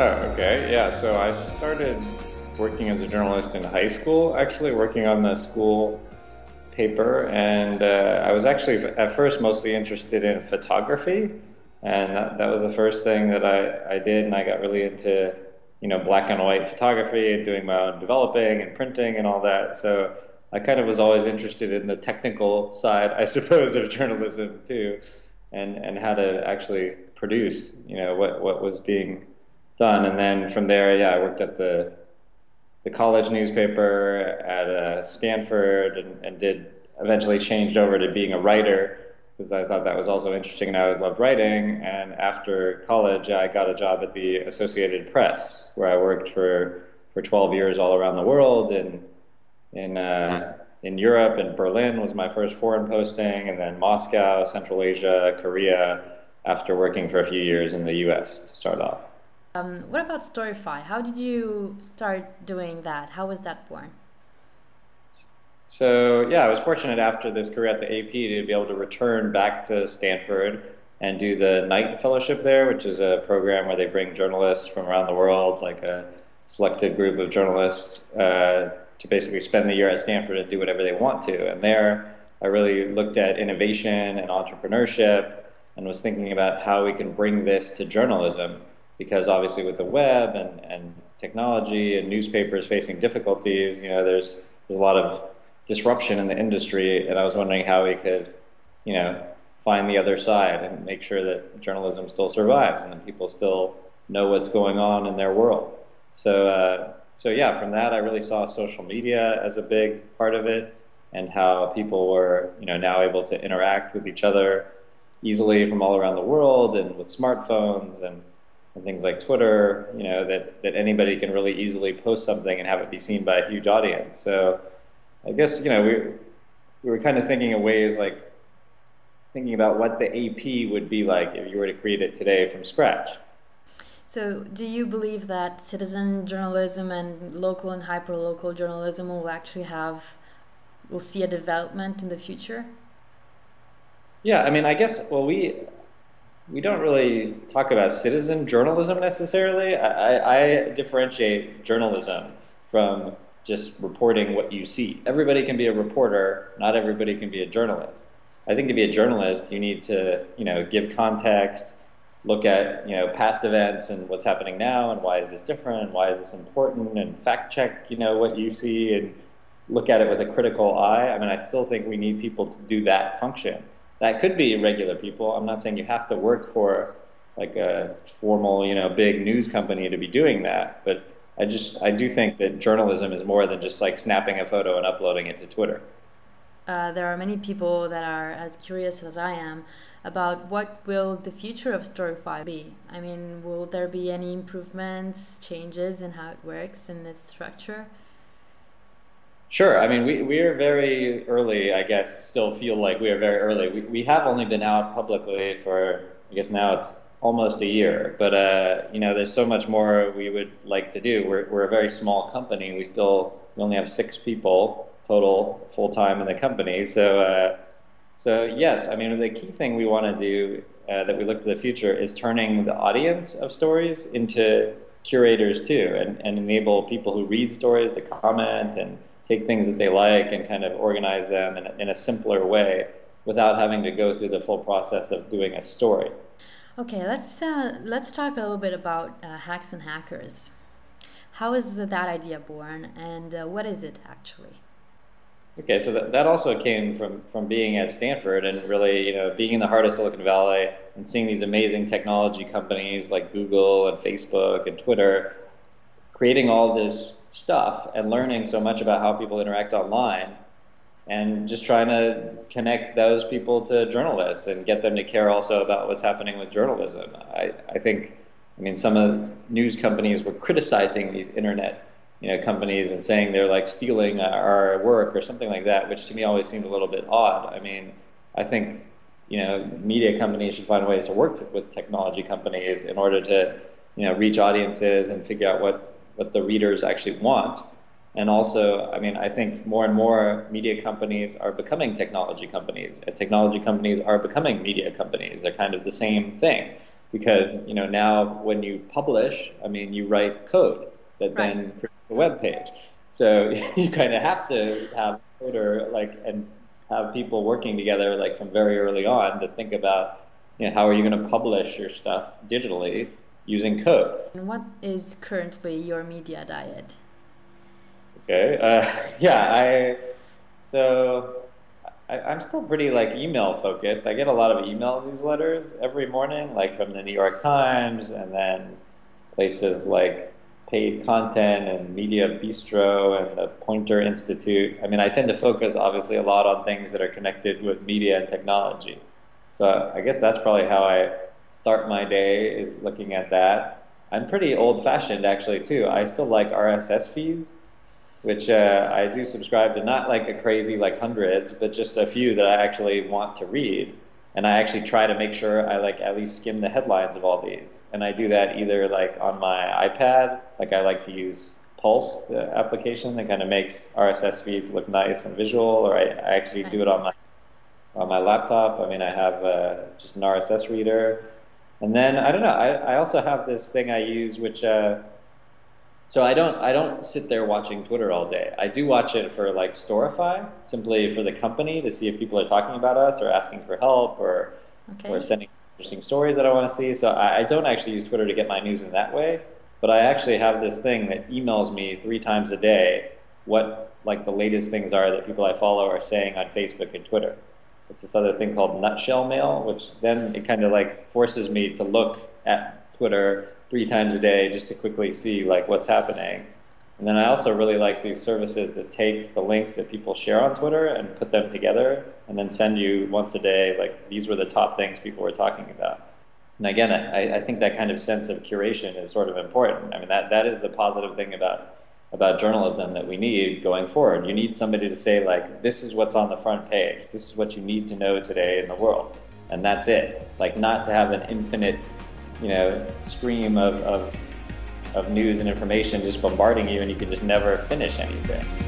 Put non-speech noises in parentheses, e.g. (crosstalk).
Oh, okay. Yeah. So I started working as a journalist in high school, actually, working on the school paper. And uh, I was actually, at first, mostly interested in photography. And that, that was the first thing that I, I did. And I got really into, you know, black and white photography and doing my own developing and printing and all that. So I kind of was always interested in the technical side, I (laughs) suppose, of journalism too, and, and how to actually produce, you know, what, what was being done. And then from there, yeah, I worked at the the college newspaper at uh, Stanford and, and did eventually changed over to being a writer because I thought that was also interesting and I always loved writing. And after college, I got a job at the Associated Press where I worked for, for 12 years all around the world in, in, uh, in Europe and Berlin was my first foreign posting and then Moscow, Central Asia, Korea after working for a few years in the US to start off. Um, what about Storify? How did you start doing that? How was that born? So yeah, I was fortunate after this career at the AP to be able to return back to Stanford and do the Knight Fellowship there, which is a program where they bring journalists from around the world, like a selected group of journalists, uh, to basically spend the year at Stanford and do whatever they want to. And there, I really looked at innovation and entrepreneurship and was thinking about how we can bring this to journalism because obviously with the web and, and technology and newspapers facing difficulties, you know, there's, there's a lot of disruption in the industry, and I was wondering how we could, you know, find the other side and make sure that journalism still survives and that people still know what's going on in their world. So, uh, so yeah, from that I really saw social media as a big part of it, and how people were, you know, now able to interact with each other easily from all around the world and with smartphones and and things like Twitter, you know, that, that anybody can really easily post something and have it be seen by a huge audience. So I guess, you know, we, we were kind of thinking of ways like thinking about what the AP would be like if you were to create it today from scratch. So, do you believe that citizen journalism and local and hyperlocal journalism will actually have, will see a development in the future? Yeah, I mean, I guess, well, we, we don't really talk about citizen journalism necessarily. I, I, differentiate journalism from just reporting what you see. Everybody can be a reporter, not everybody can be a journalist. I think to be a journalist, you need to, you know, give context, look at, you know, past events and what's happening now and why is this different and why is this important and fact check, you know, what you see and look at it with a critical eye. I mean, I still think we need people to do that function. That could be regular people. I'm not saying you have to work for like a formal, you know, big news company to be doing that, but I just I do think that journalism is more than just like snapping a photo and uploading it to Twitter. Uh, there are many people that are as curious as I am about what will the future of Storify be. I mean, will there be any improvements, changes in how it works and its structure? Sure. I mean, we, we are very early, I guess, still feel like we are very early. We, we have only been out publicly for, I guess now it's almost a year, but, uh, you know, there's so much more we would like to do. We're, we're a very small company. We still, we only have six people total full time in the company. So, uh, so yes, I mean, the key thing we want to do uh, that we look to the future is turning the audience of stories into curators too, and, and enable people who read stories to comment and take things that they like and kind of organize them in a, in a simpler way without having to go through the full process of doing a story. Okay, let's uh, let's talk a little bit about uh, hacks and hackers. How is that idea born, and uh, what is it actually? Okay, so that, that also came from from being at Stanford and really, you know, being in the heart of Silicon Valley and seeing these amazing technology companies like Google and Facebook and Twitter creating all this stuff and learning so much about how people interact online and just trying to connect those people to journalists and get them to care also about what's happening with journalism. I, I think, I mean, some of the news companies were criticizing these internet you know, companies and saying they're like stealing our work or something like that, which to me always seemed a little bit odd. I mean, I think, you know, media companies should find ways to work with technology companies in order to, you know, reach audiences and figure out what what the readers actually want. And also, I mean, I think more and more media companies are becoming technology companies, and technology companies are becoming media companies. They're kind of the same thing. because you know now when you publish, I mean you write code that Right. then creates a web page. So (laughs) you kind of have to have coder like and have people working together like from very early on to think about you know how are you going to publish your stuff digitally using code. And what is currently your media diet? Okay. Uh, (laughs) yeah. I so I, I'm still pretty like email focused. I get a lot of email newsletters every morning, like from the New York Times, and then places like Paid Content and Media Bistro and the Poynter Institute. I mean, I tend to focus obviously a lot on things that are connected with media and technology. So I guess that's probably how I start my day is looking at that. I'm pretty old fashioned actually too. I still like RSS feeds which uh, I do subscribe to, not like a crazy like hundreds, but just a few that I actually want to read. And I actually try to make sure I like at least skim the headlines of all these. And I do that either like on my iPad, like I like to use Pulse, the application that kind of makes RSS feeds look nice and visual, or I, I actually do it on my on my laptop. I mean, I have uh, just an RSS reader. And then I don't know. I, I also have this thing I use, which uh, so I don't I don't sit there watching Twitter all day. I do watch it for like Storify, simply for the company to see if people are talking about us or asking for help or Okay. or sending interesting stories that I want to see. So I, I don't actually use Twitter to get my news in that way. But I actually have this thing that emails me three times a day what like the latest things are that people I follow are saying on Facebook and Twitter. It's this other thing called Nutshell Mail, which then it kind of like forces me to look at Twitter three times a day just to quickly see like what's happening. And then I also really like these services that take the links that people share on Twitter and put them together and then send you once a day, like these were the top things people were talking about. And again, I, I think that kind of sense of curation is sort of important. I mean, that, that is the positive thing about, about journalism that we need going forward. You need somebody to say, like, this is what's on the front page. This is what you need to know today in the world. And that's it. Like, not to have an infinite, you know, stream of, of, of news and information just bombarding you and you can just never finish anything.